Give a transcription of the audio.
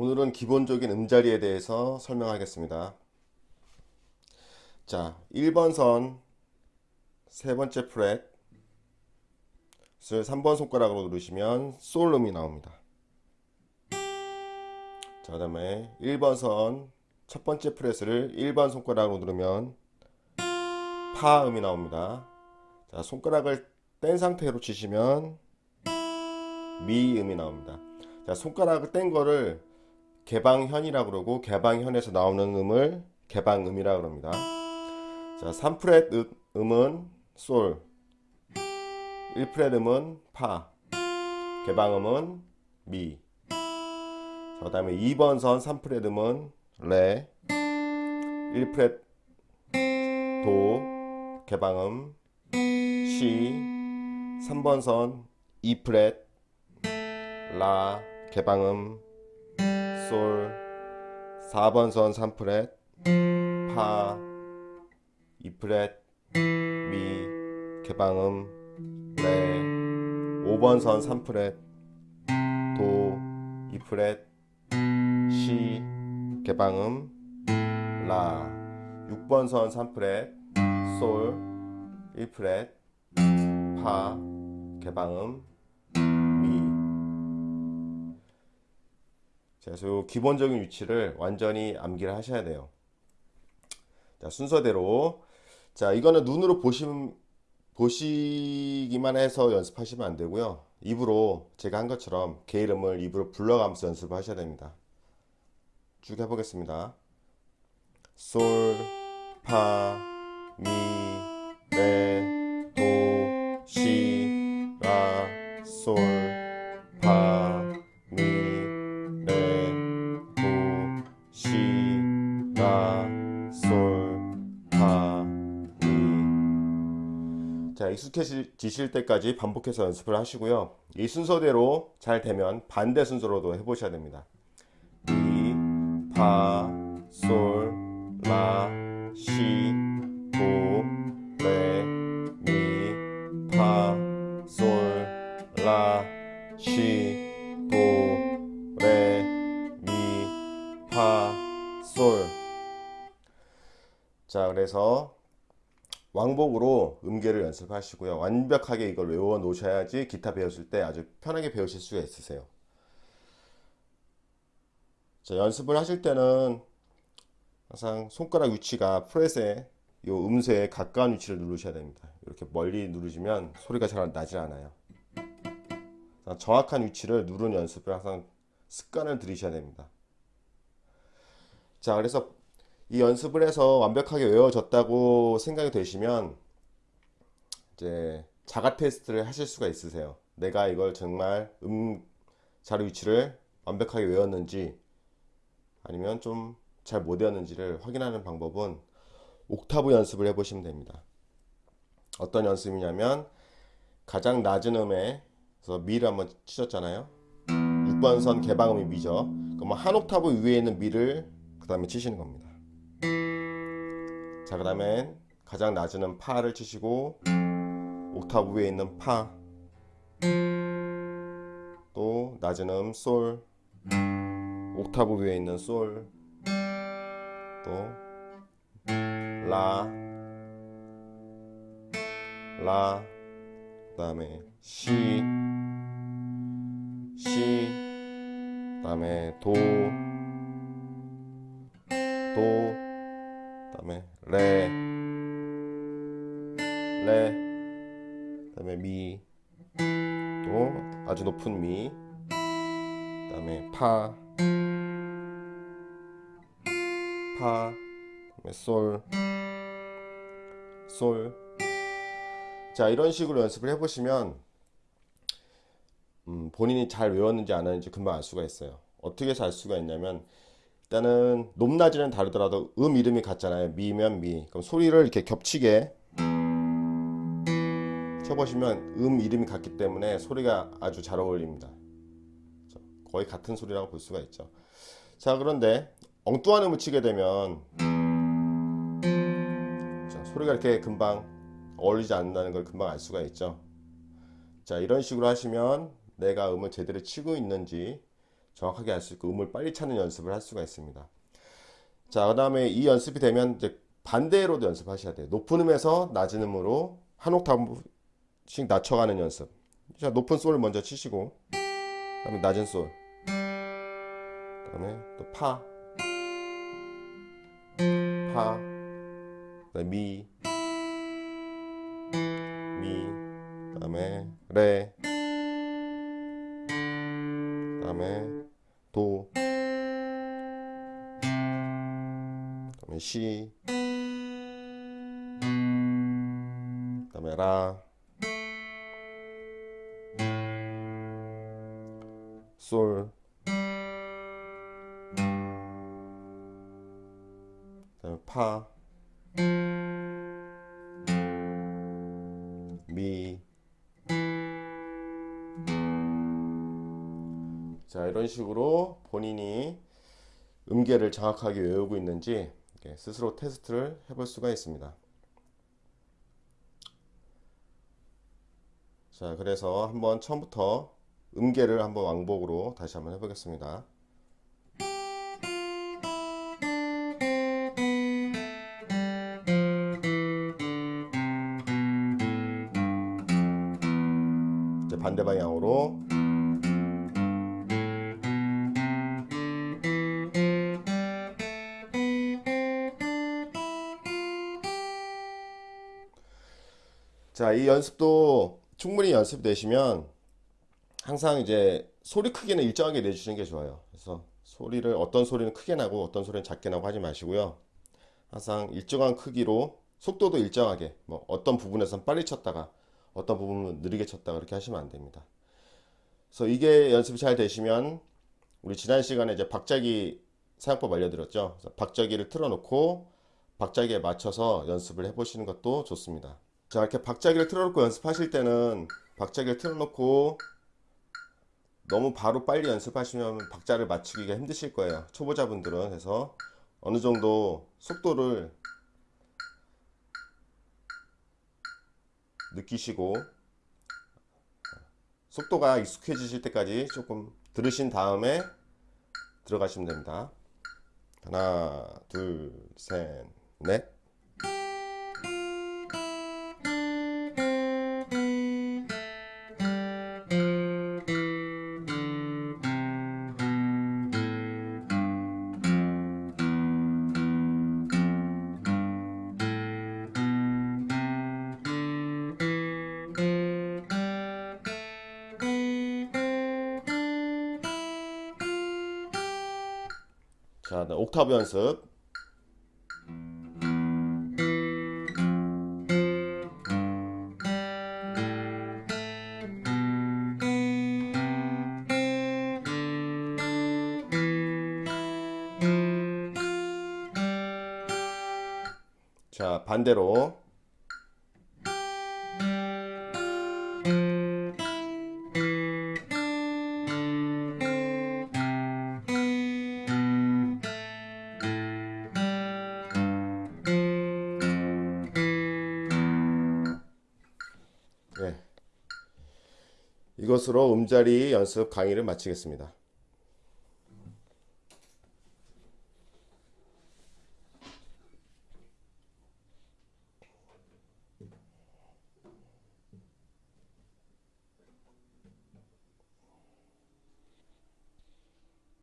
오늘은 기본적인 음자리에 대해서 설명하겠습니다. 자, 1번 선 세 번째 프렛을 3번 손가락으로 누르시면 솔음이 나옵니다. 자, 그 다음에 1번 선 첫 번째 프렛을 1번 손가락으로 누르면 파음이 나옵니다. 자, 손가락을 뗀 상태로 치시면 미음이 나옵니다. 자, 손가락을 뗀 거를 개방현이라고 그러고 개방현에서 나오는 음을 개방음이라고 합니다. 자, 3프렛 음은 솔, 1프렛 음은 파, 개방음은 미. 자, 그다음에 2번 선 3프렛 음은 레, 1프렛 도, 개방음 시, 3번 선 2프렛 라, 개방음 솔 4번 선 3프렛. 파 2프렛. 미 개방음. 레 5번 선 3프렛. 도 2프렛. 시 개방음. 라 6번 선 3프렛. 솔 1프렛. 파 개방음 자, 그래서 기본적인 위치를 완전히 암기를 하셔야 돼요. 자, 순서대로. 자, 이거는 눈으로 보시, 보시기만 해서 연습하시면 안 되고요. 입으로 제가 한 것처럼 개 이름을 입으로 불러가면서 연습을 하셔야 됩니다. 쭉 해보겠습니다. 솔, 파, 미, 레, 도, 시, 라, 솔, 파, 익숙해지실 때까지 반복해서 연습을 하시고요. 이 순서대로 잘 되면 반대 순서로도 해보셔야 됩니다. 미, 파, 솔, 라, 시, 도, 레, 미, 파, 솔, 라, 시, 도, 레, 미, 파, 솔. 자, 그래서 왕복으로 음계를 연습하시고요. 완벽하게 이걸 외워 놓으셔야지 기타 배웠을 때 아주 편하게 배우실 수가 있으세요. 자, 연습을 하실 때는 항상 손가락 위치가 프렛의 이 음새에 가까운 위치를 누르셔야 됩니다. 이렇게 멀리 누르시면 소리가 잘 나지 않아요. 정확한 위치를 누르는 연습을 항상 습관을 들이셔야 됩니다. 자, 그래서 이 연습을 해서 완벽하게 외워졌다고 생각이 되시면 이제 자가 테스트를 하실 수가 있으세요. 내가 이걸 정말 음 자리 위치를 완벽하게 외웠는지 아니면 좀 잘 못 외웠는지를 확인하는 방법은 옥타브 연습을 해보시면 됩니다. 어떤 연습이냐면 가장 낮은 음에서 미를 한번 치셨잖아요. 6번 선 개방음이 미죠. 그럼 한 옥타브 위에 있는 미를 그 다음에 치시는 겁니다. 자, 그 다음엔 가장 낮은 음 파를 치시고 옥타브 위에 있는 파, 또 낮은 음 솔, 옥타브 위에 있는 솔, 또 라, 라, 그 다음에 시, 시, 그 다음에 도, 도, 그 다음에 레, 레, 그 다음에 미, 또 아주 높은 미, 그 다음에 파, 파, 그다음에 솔, 솔. 자 이런 식으로 연습을 해보시면 음, 본인이 잘 외웠는지 안 했는지 금방 알 수가 있어요. 어떻게 해서 알 수가 있냐면 일단은 높낮이는 다르더라도 음 이름이 같잖아요. 미면 미. 그럼 소리를 이렇게 겹치게 쳐보시면 음 이름이 같기 때문에 소리가 아주 잘 어울립니다. 거의 같은 소리라고 볼 수가 있죠. 자 그런데 엉뚱한 음을 치게 되면 자, 소리가 이렇게 금방 어울리지 않는다는 걸 금방 알 수가 있죠. 자 이런 식으로 하시면 내가 음을 제대로 치고 있는지 정확하게 알 수 있고 음을 빨리 찾는 연습을 할 수가 있습니다. 자, 그 다음에 이 연습이 되면 이제 반대로도 연습하셔야 돼요. 높은 음에서 낮은 음으로 한 옥타브씩 낮춰가는 연습. 자, 높은 솔을 먼저 치시고, 그 다음에 낮은 솔. 그 다음에 또 파. 파. 그 다음에 미. 미. 그 다음에 레. 그 다음에 도. 그 다음에 시. 그 다음에 라. 솔. 그다음에 파, 미. 자, 이런 식으로 본인이 음계를 정확하게 외우고 있는지 스스로 테스트를 해볼 수가 있습니다. 자, 그래서 한번 처음부터 음계를 한번 왕복으로 다시 한번 해보겠습니다. 반대 방향으로 자, 이 연습도 충분히 연습되시면 항상 이제 소리 크기는 일정하게 내주시는 게 좋아요. 그래서 소리를 어떤 소리는 크게 나고 어떤 소리는 작게 나고 하지 마시고요. 항상 일정한 크기로 속도도 일정하게 뭐 어떤 부분에선 빨리 쳤다가 어떤 부분은 느리게 쳤다가 그렇게 하시면 안 됩니다. 그래서 이게 연습이 잘 되시면 우리 지난 시간에 이제 박자기 사용법 알려드렸죠. 박자기를 틀어놓고 박자기에 맞춰서 연습을 해보시는 것도 좋습니다. 자 이렇게 박자기를 틀어놓고 연습하실 때는 박자기를 틀어놓고 너무 바로 빨리 연습하시면 박자를 맞추기가 힘드실 거예요. 초보자분들은 그래서 어느 정도 속도를 느끼시고 속도가 익숙해지실 때까지 조금 들으신 다음에 들어가시면 됩니다. 하나, 둘, 셋, 넷. 자, 네, 옥타브 연습. 자, 반대로. 이것으로 음자리 연습 강의를 마치겠습니다.